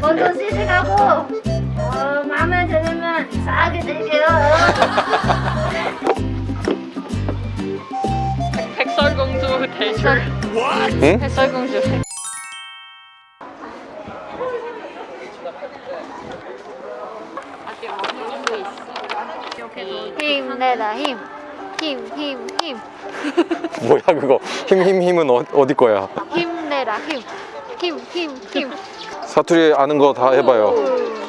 먼저 시식하고 어, 마음에 들으면 싸게 드릴게요. 백설공주 대출. 응? 백설공주. 힘내라 힘. 힘, 힘, 힘. 뭐야 그거 힘 힘 힘은 어, 어디 거야 힘내라 힘. 힘, 힘, 힘. 사투리 아는 거 다 해봐요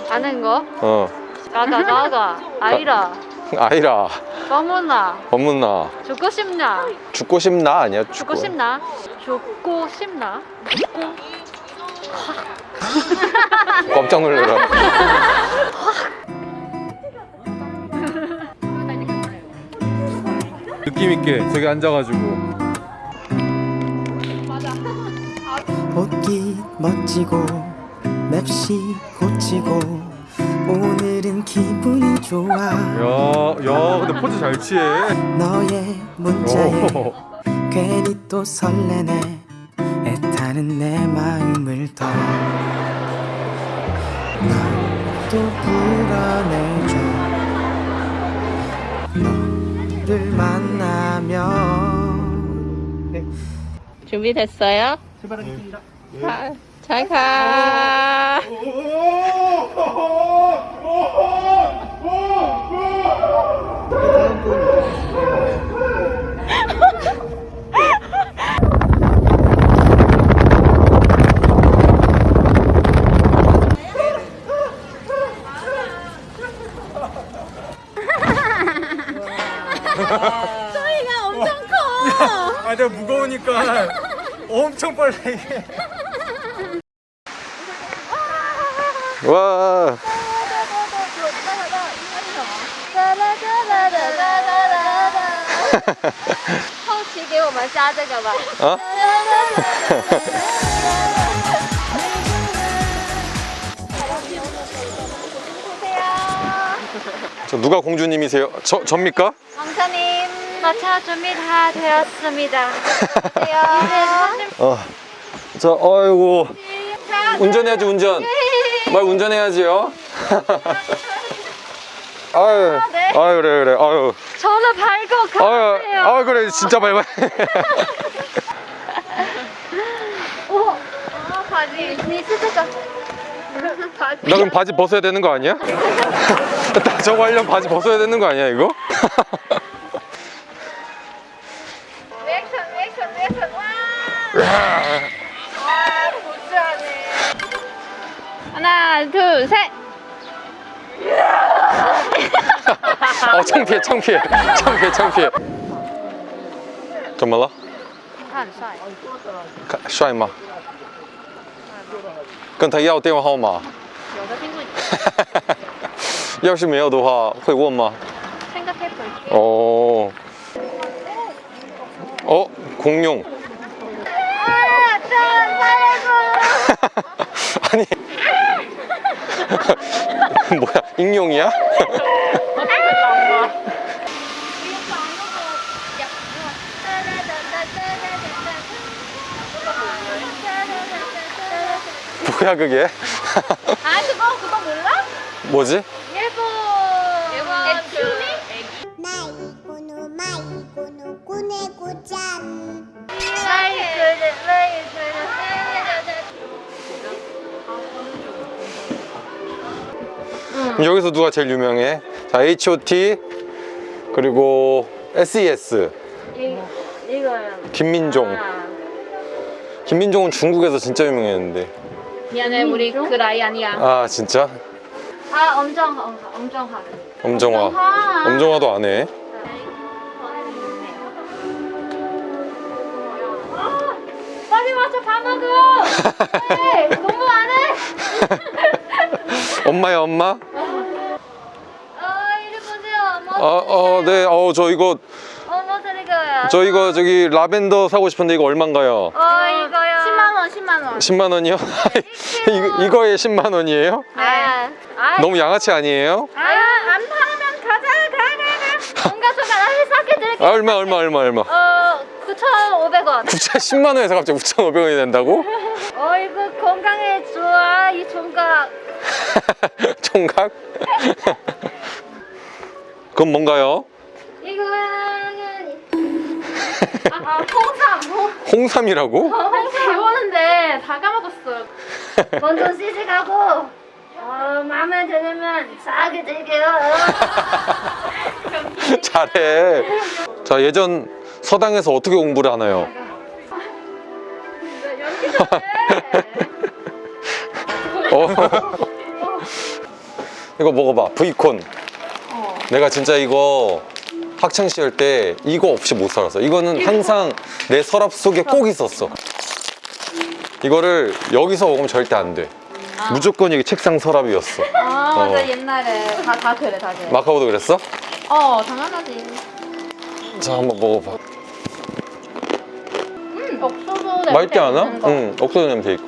아는 거? 어 가가 가가. 아이라. 아이라 어머나. 어머나 죽고 싶나? 죽고 싶나 아니야 죽고 싶나? 죽고 싶나? 깜짝 놀래라 느낌 있게 저기 앉아가지고. 옷깃 멋지고 맵시 고치고 오늘은 기분이 좋아. 야야 근데 포즈 잘 취해. 너의 문자에 오. 괜히 또 설레네. 애타는 내 마음을 더. 나도 불어내줘. 너를 만 준비됐어요? 출발하겠습니다. 잘 가. 아 내가 무거우니까 엄청 빨리 와 后期给我们加这个吧。 어? 저 누가 공주님이세요? 저 접니까? 강사님, 자전거 차주미 다 되었습니다. 어, 저 어이구 운전해야지 운전. 말 운전해야지요. 아유, 아, 네. 아유 그래 그래 아유. 저는 밝고 가세요. 아 그래 진짜 밝아. 오, 어, 아 바지 미스터가. 나 그럼 바지 벗어야 되는 거 아니야? 저거 하려면 바지 벗어야 되는 거 아니야 이거? 하나, 둘, 셋. 어, 창피해, 창피해. 창피해, 창피해. 怎么了?他很帅，看帅吗？跟他要电话号码。有的听不要是没有的话，会问吗？ 생각해 볼게. 어. 어, 공룡. 아, 좀 살려줘. 아니. 뭐야, 익룡이야? 뭐야, 그게? 아, 그거 그거 몰라? 뭐지? 예보. 예보. 여기서 누가 제일 유명해? 자, H.O.T. 그리고 S.E.S. 이거요. 김민종. 김민종은 중국에서 진짜 유명했는데. 미안해, 우리 그 나이 아니야. 아, 진짜? 아, 하. 엄정화. 엄정화. 엄정화도 안 해. 빨리 와서 밥 먹어. 네, 너무 안 해. 엄마야, 엄마? 어, 아, 어, 네. 어, 저 이거, 어, 뭐 드릴 거예요? 저 이거 저기 라벤더 사고 싶은데 이거 얼마인가요? 어, 이거요. 10만 원, 10만 원. 10만 원이요? 이거, 이거에 10만 원이에요? 아, 아, 너무 양아치 아니에요? 아, 안 팔면 가자, 가, 가, 가. 뭔가 나를 드릴게요. 아, 얼마, 얼마, 얼마, 얼마. 어, 9,500원. 원. 구차 10만 원에서 갑자기 9,500원이 된다고? 어이구 건강에 좋아 이 총각. 총각? 그건 뭔가요? 이거는 아, 아 홍삼. 홍- 홍삼이라고? 홍삼 배웠는데 다 까먹었어. 먼저 시식하고 어, 마음에 들으면 싸게 드릴게요. 잘해. 자, 예전 서당에서 어떻게 공부를 하나요? 잘해. 어. 이거 먹어봐. 브이콘. 내가 진짜 이거 학창 시절 때 이거 없이 못 살았어. 이거는 항상 내 서랍 속에 꼭 있었어. 이거를 여기서 먹으면 절대 안 돼. 무조건 이게 책상 서랍이었어. 아 어. 맞아 옛날에 다 다 그래 다 그래. 마카오도 그랬어? 어 당연하지. 자, 한번 먹어봐. 음 옥수수 냄새 맛있지 않아? 응, 옥수수 냄새 있고.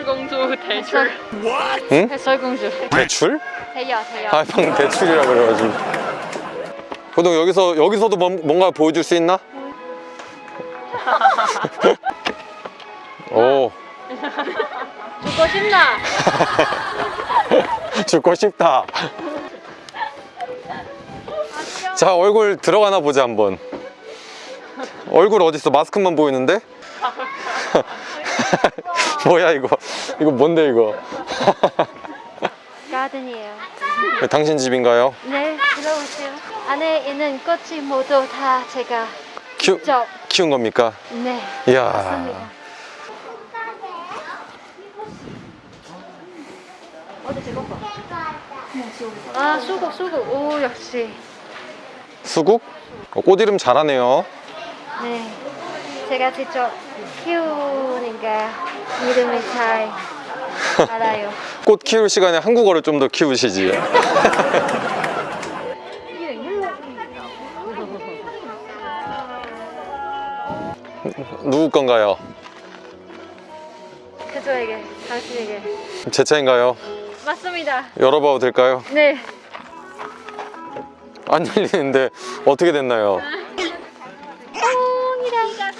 백, 백설공주 대출. 응? 백설공주. 대출? 대야 대야. 아, 방금 대출이라 그래가지고. 호동 여기서 여기서도 뭔- 뭔가 보여줄 수 있나? 오, 죽고 싶나? 죽고 싶다. 자, 얼굴 들어가나 보자 한번. 얼굴 어디 있어? 마스크만 보이는데? 뭐야 이거? 이거 뭔데 이거? 가든이에요. 당신 집인가요? 네 들어오세요. 안에 있는 꽃이 모두 다 제가 키우, 직접 키운 겁니까? 네. 이야. 맞습니다. 아 수국 수국 오 역시 수국? 어, 꽃 이름 잘하네요. 네 제가 직접 키우니까 이름이 잘 알아요. 꽃 키울 시간에 한국어를 좀 더 키우시지. 누구 건가요? 그저에게 당신에게 제 차인가요? 맞습니다. 열어봐도 될까요? 네. 안 열리는데 어떻게 됐나요? 뽕이라니까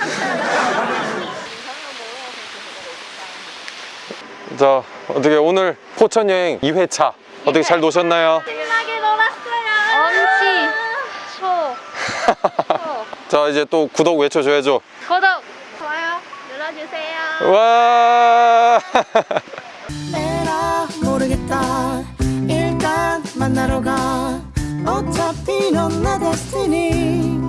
자, 어떻게 오늘 포천 여행 2회차 어떻게 잘 노셨나요? 신나게 놀았어요. 엄지 초. 초. 자, 이제 또 구독 외쳐줘야죠. 구독 좋아요 눌러주세요. 와! 에라 모르겠다 일단 만나러 가 어차피 넌 내 데스티니